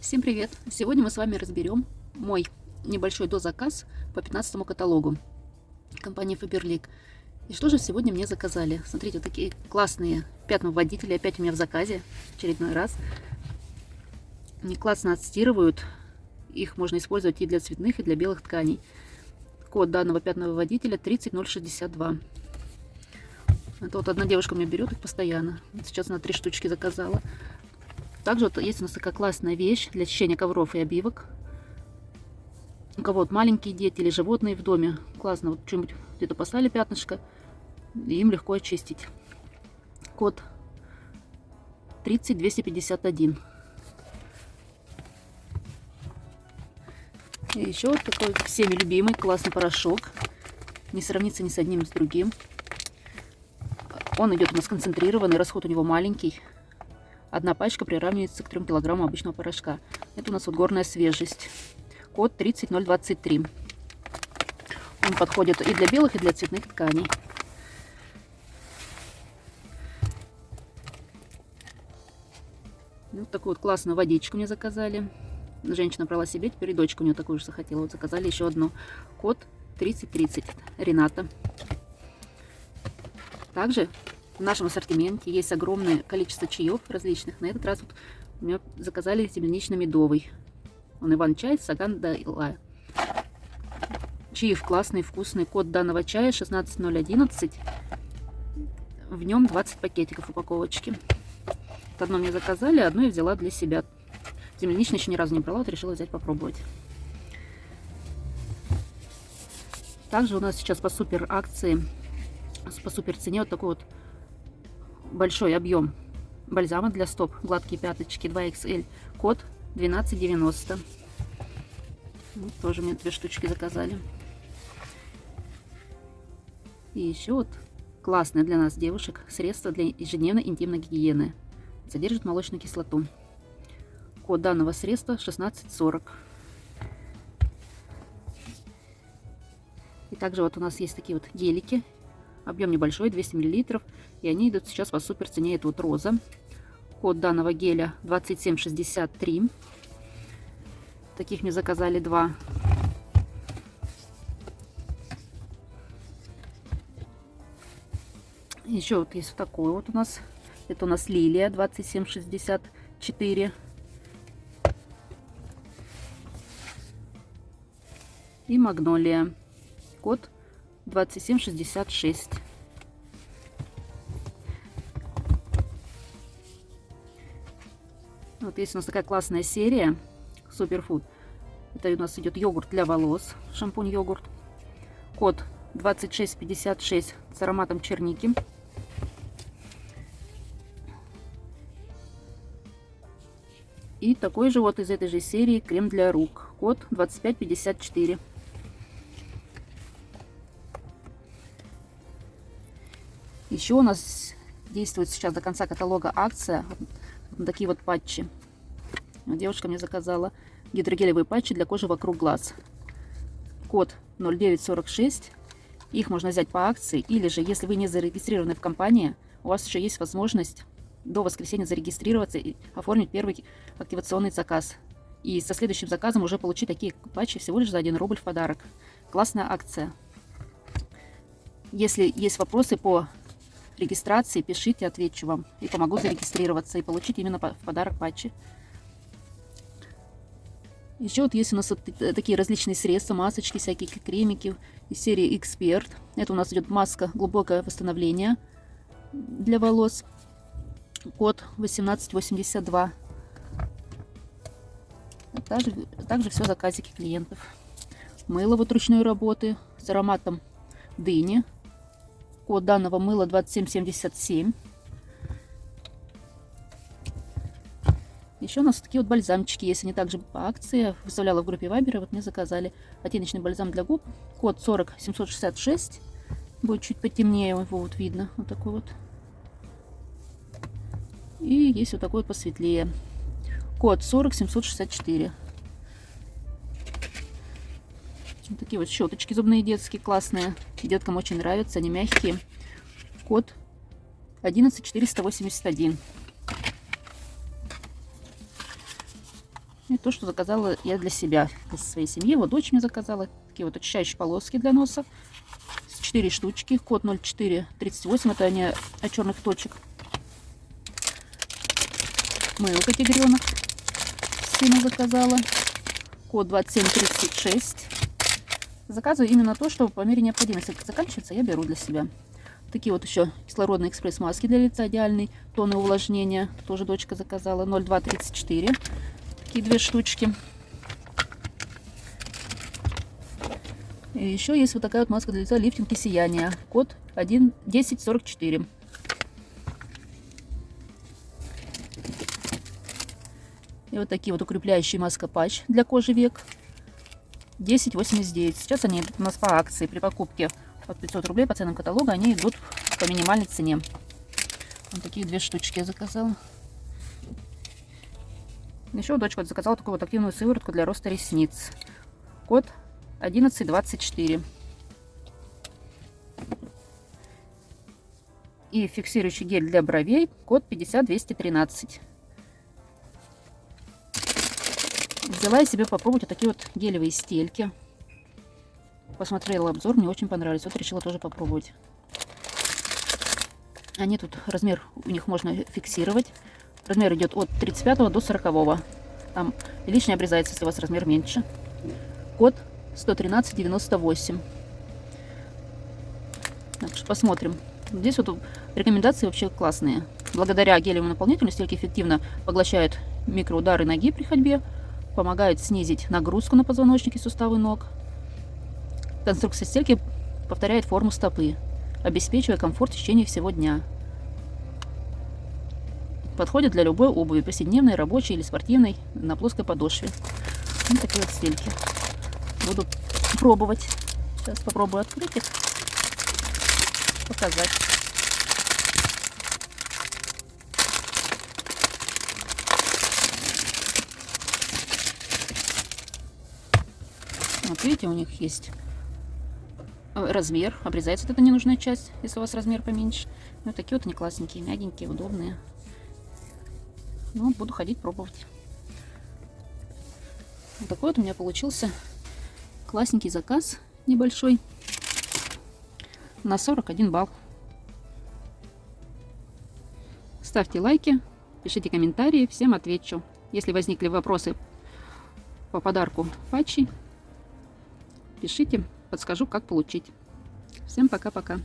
Всем привет! Сегодня мы с вами разберем мой небольшой дозаказ по 15 каталогу компании Faberlic. И что же сегодня мне заказали? Смотрите, вот такие классные пятновыводители опять у меня в заказе, очередной раз. Они классно отстирывают, их можно использовать и для цветных, и для белых тканей. Код данного пятновыводителя 30062. Это вот одна девушка мне берет их постоянно. Сейчас она три штучки заказала. Также вот есть у нас такая классная вещь для очищения ковров и обивок. У кого вот маленькие дети или животные в доме. Классно, вот что-нибудь где-то поставили пятнышко, им легко очистить. Код 30251. И еще вот такой всеми любимый классный порошок. Не сравнится ни с одним, ни с другим. Он идет у нас концентрированный, расход у него маленький. Одна пачка приравнивается к 3 килограммам обычного порошка. Это у нас вот горная свежесть. Код 30023. Он подходит и для белых, и для цветных тканей. Вот такую вот классную водичку мне заказали. Женщина брала себе, теперь и дочка у нее такую же захотела. Вот заказали еще одну. Код 3030. Рената. Также в нашем ассортименте есть огромное количество чаев различных. На этот раз вот меня заказали землянично-медовый. Он Иван-чай, Саган Дайла. Чаев классный, вкусный. Код данного чая 16011. В нем 20 пакетиков упаковочки. Вот одно мне заказали, одно я взяла для себя. Земляничный еще ни разу не брала, вот решила взять попробовать. Также у нас сейчас по супер акции, по супер цене вот такой вот большой объем бальзама для стоп, гладкие пяточки 2XL, код 1290. Вот, тоже мне две штучки заказали. И еще вот классное для нас девушек средство для ежедневной интимной гигиены. Содержит молочную кислоту. Код данного средства 1640. И также вот у нас есть такие вот гелики Объем небольшой, 200 мл. И они идут сейчас по супер цене. Это вот роза. Код данного геля 2763. Таких мне заказали два. Еще вот есть вот такой вот у нас. Это у нас лилия 2764. И магнолия. Код 2766. Вот есть у нас такая классная серия Суперфуд. Это у нас идет йогурт для волос, шампунь йогурт. Код 2656 с ароматом черники. И такой же вот из этой же серии крем для рук. Код 2554. Еще у нас действует сейчас до конца каталога акция. Вот такие вот патчи. Девушка мне заказала гидрогелевые патчи для кожи вокруг глаз. Код 0946. Их можно взять по акции. Или же, если вы не зарегистрированы в компании, у вас еще есть возможность до воскресенья зарегистрироваться и оформить первый активационный заказ. И со следующим заказом уже получить такие патчи всего лишь за 1 рубль в подарок. Классная акция. Если есть вопросы по регистрации, пишите, отвечу вам. И помогу зарегистрироваться и получить именно в подарок патчи. Еще вот есть у нас вот такие различные средства, масочки, всякие кремики из серии Эксперт. Это у нас идет маска глубокое восстановление для волос. Код 1882. Также, также все заказики клиентов. Мыло вот ручной работы с ароматом дыни Код данного мыла 2777. Еще у нас такие вот бальзамчики есть. Они также по акции. Выставляла в группе Вайбера. Вот мне заказали оттеночный бальзам для губ. Код 40766. Будет чуть потемнее. Его вот видно. Вот такой вот. И есть вот такой вот посветлее. Код 40764. Вот такие вот щеточки зубные детские классные. Деткам очень нравятся, они мягкие. Код 11481. И то, что заказала я для себя, для своей семьи. Вот дочь мне заказала. Такие вот очищающие полоски для носа. 4 штучки. Код 0438. Это они от черных точек. Мылка тигренок. Сына заказала. Код 2736. Заказываю именно то, что по мере необходимости заканчивается, я беру для себя. Такие вот еще кислородные экспресс-маски для лица идеальный. Тоны увлажнения. Тоже дочка заказала. 0234. Такие две штучки. И еще есть вот такая вот маска для лица лифтинг и сияние. Код 1 1044. И вот такие вот укрепляющие маска патч для кожи век. 10,89. Сейчас они у нас по акции. При покупке от 500 рублей по ценам каталога они идут по минимальной цене. Вот такие две штучки я заказала. Еще дочка заказала такую вот активную сыворотку для роста ресниц. Код 1124. И фиксирующий гель для бровей. Код 50213. Взяла я себе попробовать вот такие вот гелевые стельки. Посмотрела обзор, мне очень понравились. Вот решила тоже попробовать. Они тут, размер у них можно фиксировать. Размер идет от 35 до 40. Там лишнее обрезается, если у вас размер меньше. Код 113,98. Так что посмотрим. Здесь вот рекомендации вообще классные. Благодаря гелевому наполнителю стельки эффективно поглощают микроудары ноги при ходьбе, помогают снизить нагрузку на позвоночник и суставы ног. Конструкция стельки повторяет форму стопы, обеспечивая комфорт в течение всего дня. Подходит для любой обуви, повседневной, рабочей или спортивной, на плоской подошве. Вот такие вот стельки. Буду пробовать. Сейчас попробую открыть их, показать. Вот видите, у них есть размер. Обрезается вот эта ненужная часть, если у вас размер поменьше. Вот такие вот они классненькие, мягенькие, удобные. Ну, буду ходить пробовать. Вот такой вот у меня получился классненький заказ небольшой на 41 балл. Ставьте лайки, пишите комментарии, всем отвечу. Если возникли вопросы по подарку патчи, пишите, подскажу, как получить. Всем пока-пока.